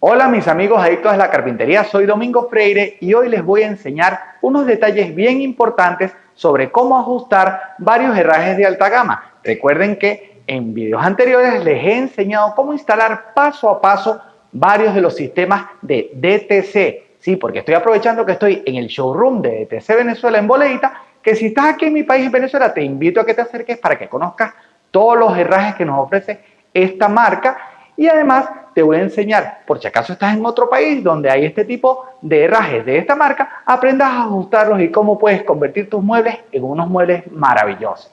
Hola mis amigos adictos a la carpintería, soy Domingo Freire y hoy les voy a enseñar unos detalles bien importantes sobre cómo ajustar varios herrajes de alta gama. Recuerden que en videos anteriores les he enseñado cómo instalar paso a paso varios de los sistemas de DTC. Sí, porque estoy aprovechando que estoy en el showroom de DTC Venezuela en Boleita, que si estás aquí en mi país, en Venezuela, te invito a que te acerques para que conozcas todos los herrajes que nos ofrece esta marca y además te voy a enseñar, por si acaso estás en otro país donde hay este tipo de herrajes de esta marca, aprendas a ajustarlos y cómo puedes convertir tus muebles en unos muebles maravillosos.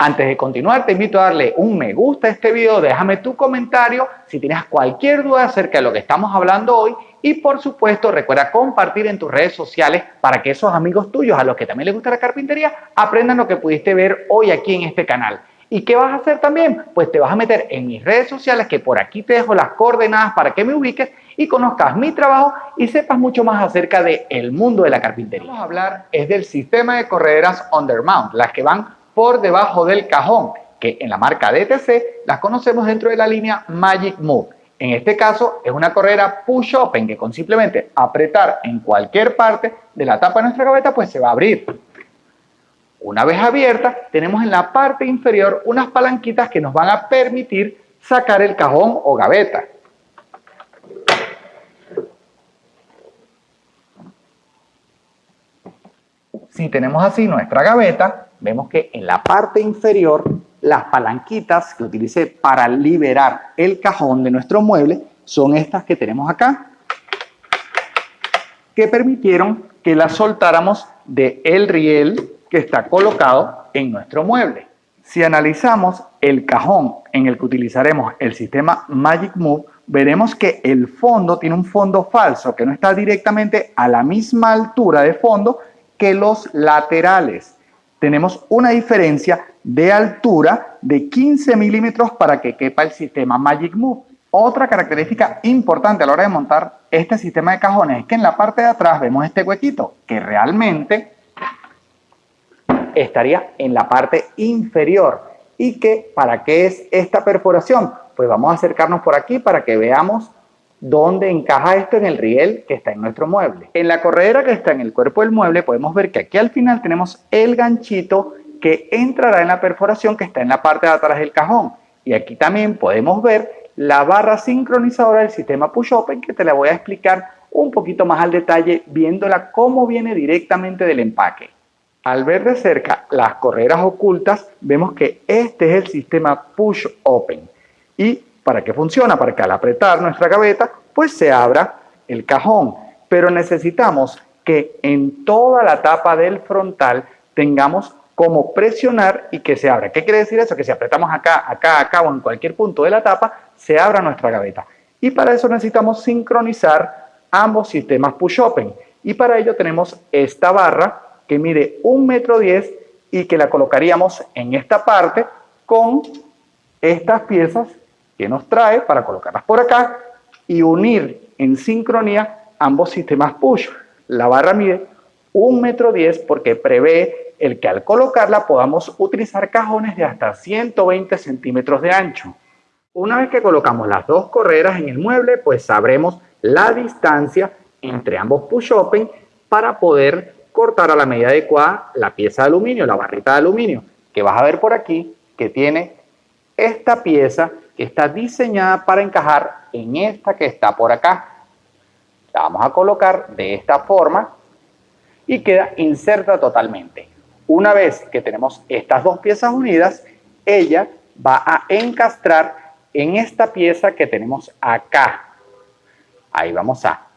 Antes de continuar, te invito a darle un me gusta a este video, déjame tu comentario si tienes cualquier duda acerca de lo que estamos hablando hoy y por supuesto recuerda compartir en tus redes sociales para que esos amigos tuyos a los que también les gusta la carpintería aprendan lo que pudiste ver hoy aquí en este canal. ¿Y qué vas a hacer también? Pues te vas a meter en mis redes sociales, que por aquí te dejo las coordenadas para que me ubiques y conozcas mi trabajo y sepas mucho más acerca del mundo de la carpintería. Vamos a hablar es del sistema de correderas undermount, las que van por debajo del cajón, que en la marca DTC las conocemos dentro de la línea Magic Move. En este caso es una corredera push open que con simplemente apretar en cualquier parte de la tapa de nuestra gaveta pues se va a abrir. Una vez abierta, tenemos en la parte inferior unas palanquitas que nos van a permitir sacar el cajón o gaveta. Si tenemos así nuestra gaveta, vemos que en la parte inferior las palanquitas que utilicé para liberar el cajón de nuestro mueble son estas que tenemos acá, que permitieron que las soltáramos del el riel que está colocado en nuestro mueble. Si analizamos el cajón en el que utilizaremos el sistema Magic Move, veremos que el fondo tiene un fondo falso que no está directamente a la misma altura de fondo que los laterales. Tenemos una diferencia de altura de 15 milímetros para que quepa el sistema Magic Move. Otra característica importante a la hora de montar este sistema de cajones es que en la parte de atrás vemos este huequito que realmente estaría en la parte inferior. ¿Y que para qué es esta perforación? Pues vamos a acercarnos por aquí para que veamos dónde encaja esto en el riel que está en nuestro mueble. En la corredera que está en el cuerpo del mueble podemos ver que aquí al final tenemos el ganchito que entrará en la perforación que está en la parte de atrás del cajón. Y aquí también podemos ver la barra sincronizadora del sistema push open que te la voy a explicar un poquito más al detalle viéndola cómo viene directamente del empaque. Al ver de cerca las correras ocultas, vemos que este es el sistema push open. ¿Y para qué funciona? Para que al apretar nuestra gaveta, pues se abra el cajón. Pero necesitamos que en toda la tapa del frontal tengamos como presionar y que se abra. ¿Qué quiere decir eso? Que si apretamos acá, acá, acá o en cualquier punto de la tapa, se abra nuestra gaveta. Y para eso necesitamos sincronizar ambos sistemas push open. Y para ello tenemos esta barra que mide un metro diez y que la colocaríamos en esta parte con estas piezas que nos trae para colocarlas por acá y unir en sincronía ambos sistemas push. La barra mide un metro diez porque prevé el que al colocarla podamos utilizar cajones de hasta 120 centímetros de ancho. Una vez que colocamos las dos correras en el mueble, pues sabremos la distancia entre ambos push open para poder cortar a la medida adecuada la pieza de aluminio, la barrita de aluminio, que vas a ver por aquí que tiene esta pieza que está diseñada para encajar en esta que está por acá. La vamos a colocar de esta forma y queda inserta totalmente. Una vez que tenemos estas dos piezas unidas, ella va a encastrar en esta pieza que tenemos acá. Ahí vamos a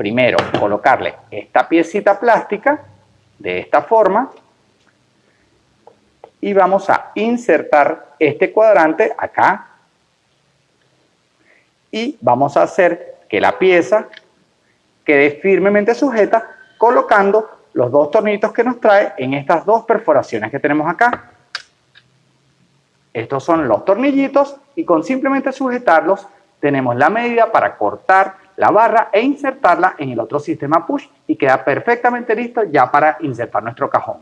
primero colocarle esta piecita plástica de esta forma y vamos a insertar este cuadrante acá y vamos a hacer que la pieza quede firmemente sujeta colocando los dos tornitos que nos trae en estas dos perforaciones que tenemos acá. Estos son los tornillitos y con simplemente sujetarlos tenemos la medida para cortar la barra e insertarla en el otro sistema push y queda perfectamente listo ya para insertar nuestro cajón.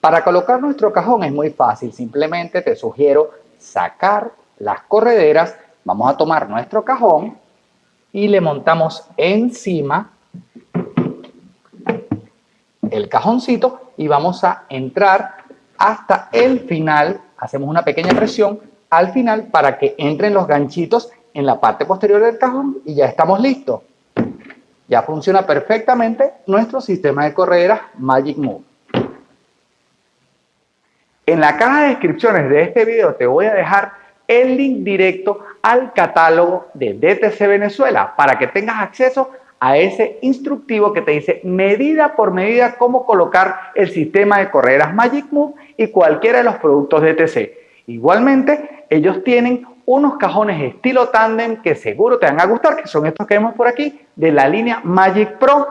Para colocar nuestro cajón es muy fácil, simplemente te sugiero sacar las correderas Vamos a tomar nuestro cajón y le montamos encima el cajoncito y vamos a entrar hasta el final, hacemos una pequeña presión al final para que entren los ganchitos en la parte posterior del cajón y ya estamos listos. Ya funciona perfectamente nuestro sistema de correderas Magic Move. En la caja de descripciones de este video te voy a dejar el link directo al catálogo de DTC Venezuela para que tengas acceso a ese instructivo que te dice medida por medida cómo colocar el sistema de correderas Magic Move y cualquiera de los productos DTC. Igualmente, ellos tienen unos cajones estilo tandem que seguro te van a gustar, que son estos que vemos por aquí, de la línea Magic Pro,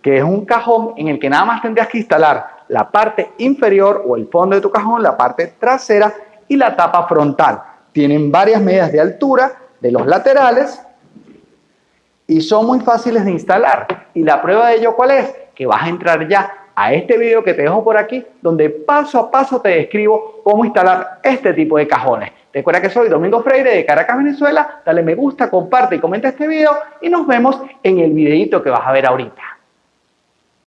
que es un cajón en el que nada más tendrías que instalar la parte inferior o el fondo de tu cajón, la parte trasera y la tapa frontal. Tienen varias medidas de altura de los laterales y son muy fáciles de instalar. Y la prueba de ello, ¿cuál es? Que vas a entrar ya a este video que te dejo por aquí, donde paso a paso te describo cómo instalar este tipo de cajones. Recuerda que soy Domingo Freire de Caracas, Venezuela. Dale me gusta, comparte y comenta este video y nos vemos en el videito que vas a ver ahorita.